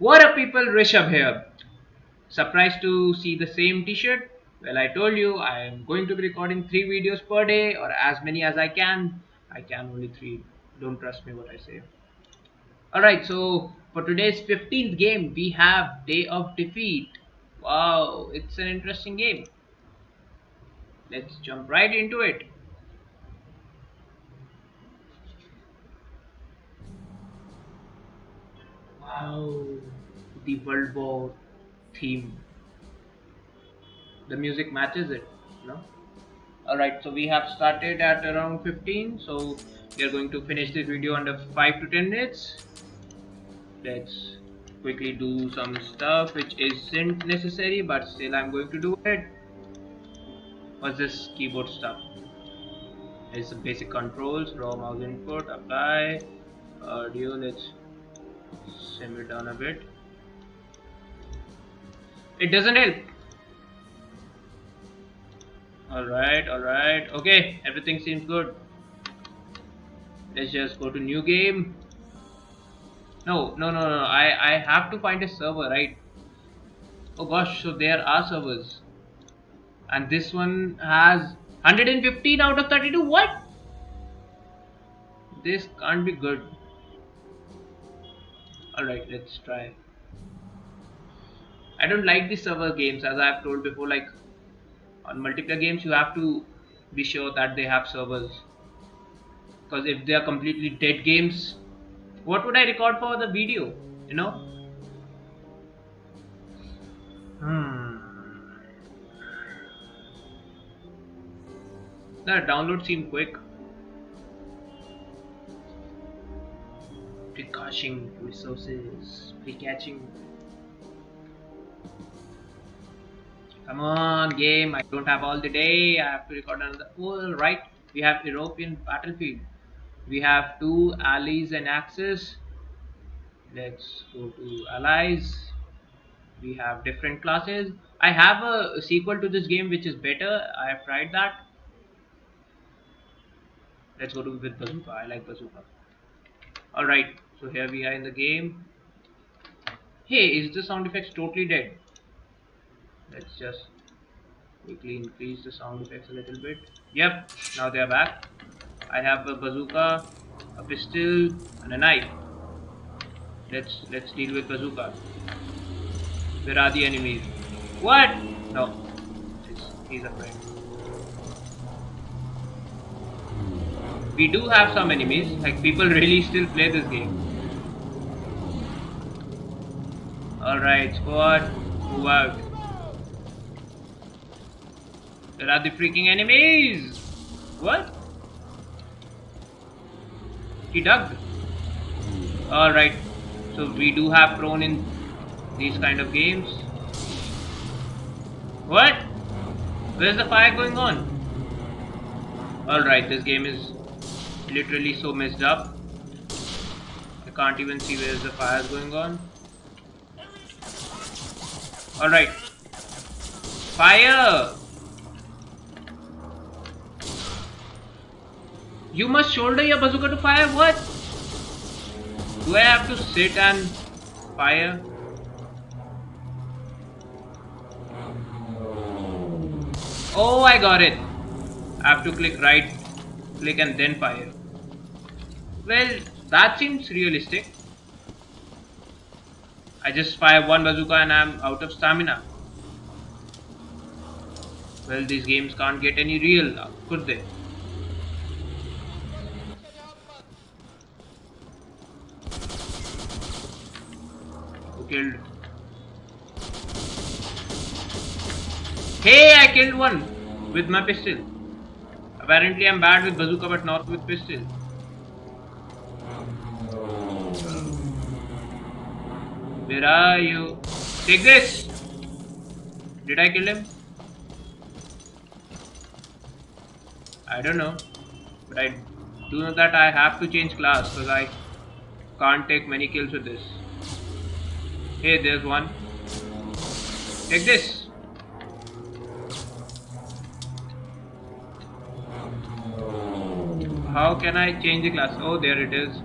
What up people, Rishabh here. Surprised to see the same t-shirt? Well I told you I am going to be recording 3 videos per day or as many as I can. I can only 3. Don't trust me what I say. Alright so for today's 15th game we have Day of Defeat. Wow, it's an interesting game. Let's jump right into it. The World War theme. The music matches it, no? Alright, so we have started at around 15, so we are going to finish this video under 5 to 10 minutes. Let's quickly do some stuff which isn't necessary, but still I'm going to do it. What's this keyboard stuff? It's some basic controls, raw mouse input, apply, audio, let's simmer down a bit. It doesn't help. Alright alright okay everything seems good. Let's just go to new game. No no no no I, I have to find a server right? Oh gosh so there are servers. And this one has 115 out of 32 what? This can't be good alright let's try. I don't like the server games as I've told before like on multiplayer games you have to be sure that they have servers. Because if they are completely dead games what would I record for the video you know? Hmm. The download seemed quick pre-caching resources, pre-catching. Come on, game. I don't have all the day. I have to record another. All right. We have European battlefield. We have two allies and axis. Let's go to allies. We have different classes. I have a sequel to this game which is better. I have tried that. Let's go to with bazooka. I like bazooka. Alright, so here we are in the game. Hey, is the sound effects totally dead? Let's just quickly increase the sound effects a little bit. Yep, now they are back. I have a bazooka, a pistol, and a knife. Let's let's deal with bazooka. Where are the enemies? What? No, he's a friend. we do have some enemies like people really still play this game alright squad move out. There are the freaking enemies! What? He dug alright so we do have prone in these kind of games. What? Where's the fire going on? Alright this game is literally so messed up. I can't even see where the fire going on. Alright. Fire! You must shoulder your bazooka to fire? What? Do I have to sit and fire? Oh, I got it. I have to click right click and then fire. Well, that seems realistic. I just fire one bazooka and I'm out of stamina. Well, these games can't get any real, now, could they? Who killed? Hey, I killed one with my pistol. Apparently I'm bad with bazooka but not with pistol. Where are you? Take this! Did I kill him? I don't know. But I do know that I have to change class because I can't take many kills with this. Hey, there's one. Take this! How can I change the class? Oh, there it is.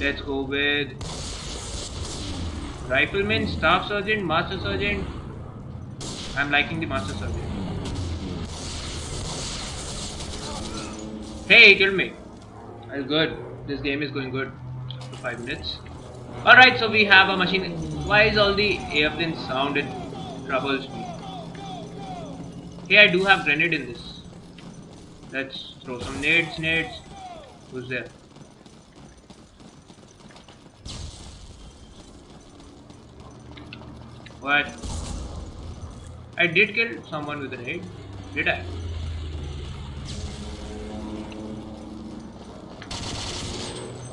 Let's go with Rifleman, Staff Sergeant, Master Sergeant. I'm liking the Master Sergeant. Hey, he killed me. That's good. This game is going good. For 5 minutes. Alright, so we have a machine. Why is all the airplane sound it troubles me? Hey, I do have grenade in this. Let's throw some nades, nades. Who's there? What? I did kill someone with a nade. Did I?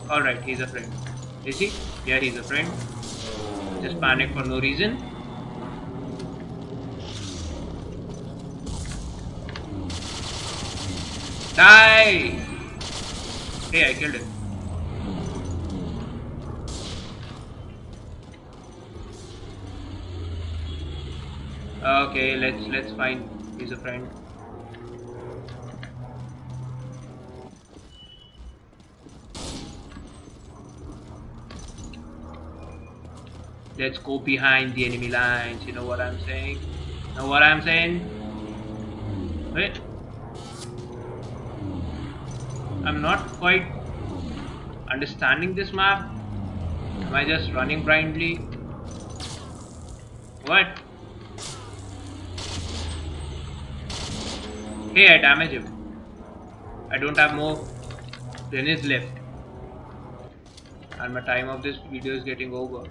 Alright, he's a friend. Is he? Yeah, he's a friend. Just panic for no reason. Die! Hey, I killed him. Okay, let's let's find he's a friend. Let's go behind the enemy lines. You know what I'm saying? Know what I'm saying? Wait. I'm not quite understanding this map. Am I just running blindly? What? Hey, I damage him. I don't have more grenades left. And my time of this video is getting over.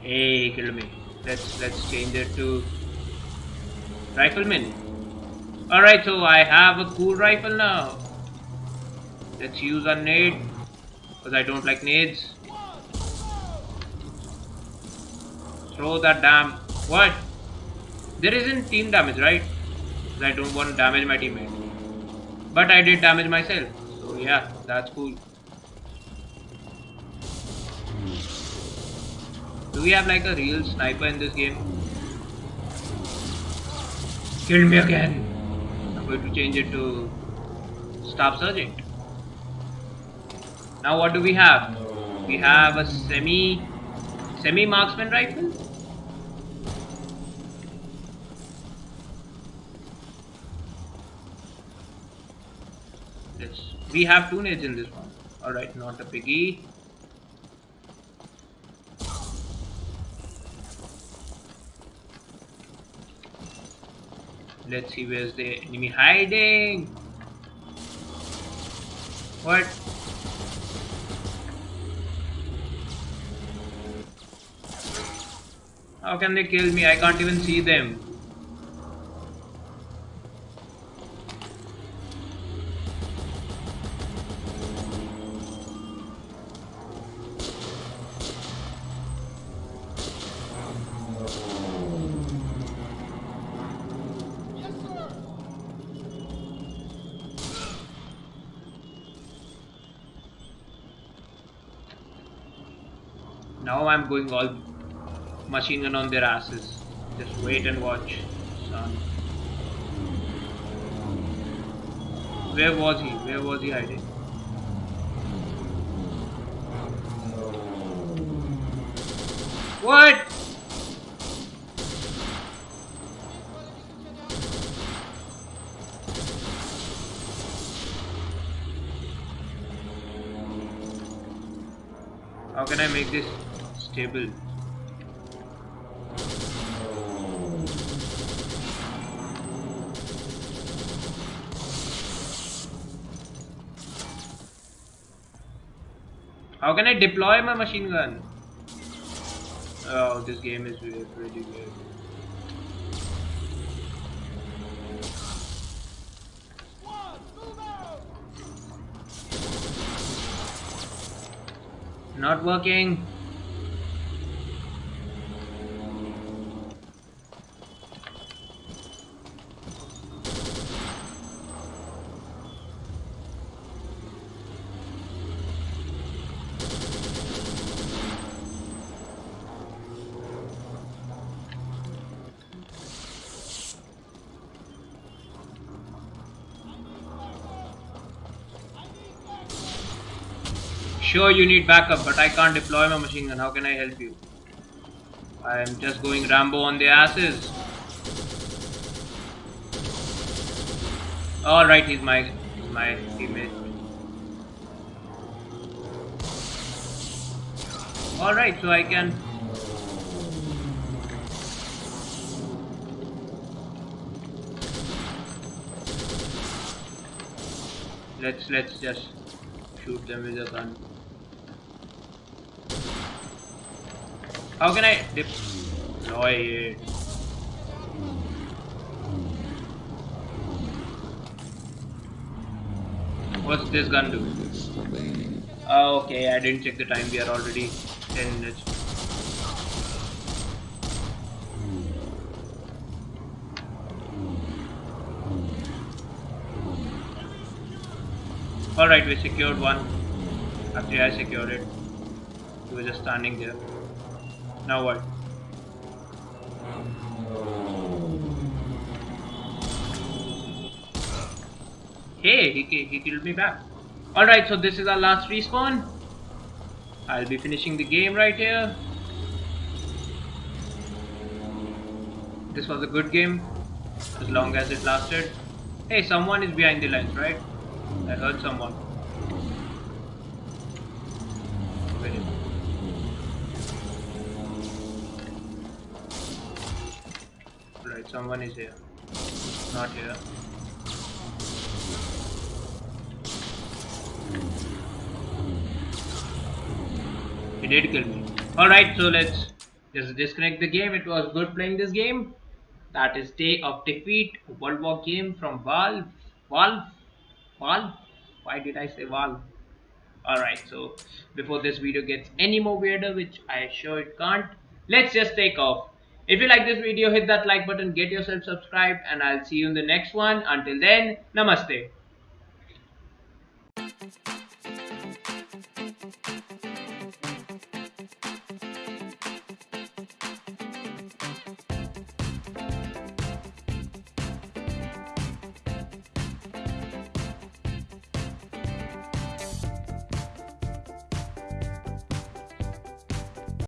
Hey, kill me. Let's let's change it to rifleman. Alright, so I have a cool rifle now. Let's use a nade. Because I don't like nades. Throw that damn... What? There isn't team damage, right? I don't want to damage my teammate. But I did damage myself. So yeah, that's cool. Do we have like a real sniper in this game? Kill me again I'm going to change it to staff sergeant. Now what do we have? We have a semi semi marksman rifle. We have two nades in this one. Alright, not a biggie. Let's see where's the enemy hiding. What? How can they kill me? I can't even see them. Now I'm going all machine gun on their asses. Just wait and watch, son. Where was he? Where was he hiding? What? How can I make this stable. How can I deploy my machine gun? Oh, this game is really good. Not working. Sure you need backup, but I can't deploy my machine gun. How can I help you? I am just going Rambo on the asses. Alright, he's my, my teammate. Alright, so I can let's let's just shoot them with a gun. How can I deploy it? Uh, what's this gun do? Oh, okay, I didn't check the time. We are already 10 minutes. Alright, we secured one. Actually, I secured it. He was just standing there. Now what? Hey, he, he killed me back. Alright, so this is our last respawn. I'll be finishing the game right here. This was a good game, as long as it lasted. Hey, someone is behind the lines, right? I heard someone. Someone is here. Not here. He did kill me. Alright, so let's just disconnect the game. It was good playing this game. That is Day of Defeat, World War game from Valve. Valve? Valve? Why did I say Valve? Alright, so before this video gets any more weirder, which I sure it can't, let's just take off. If you like this video, hit that like button, get yourself subscribed, and I'll see you in the next one. Until then, namaste.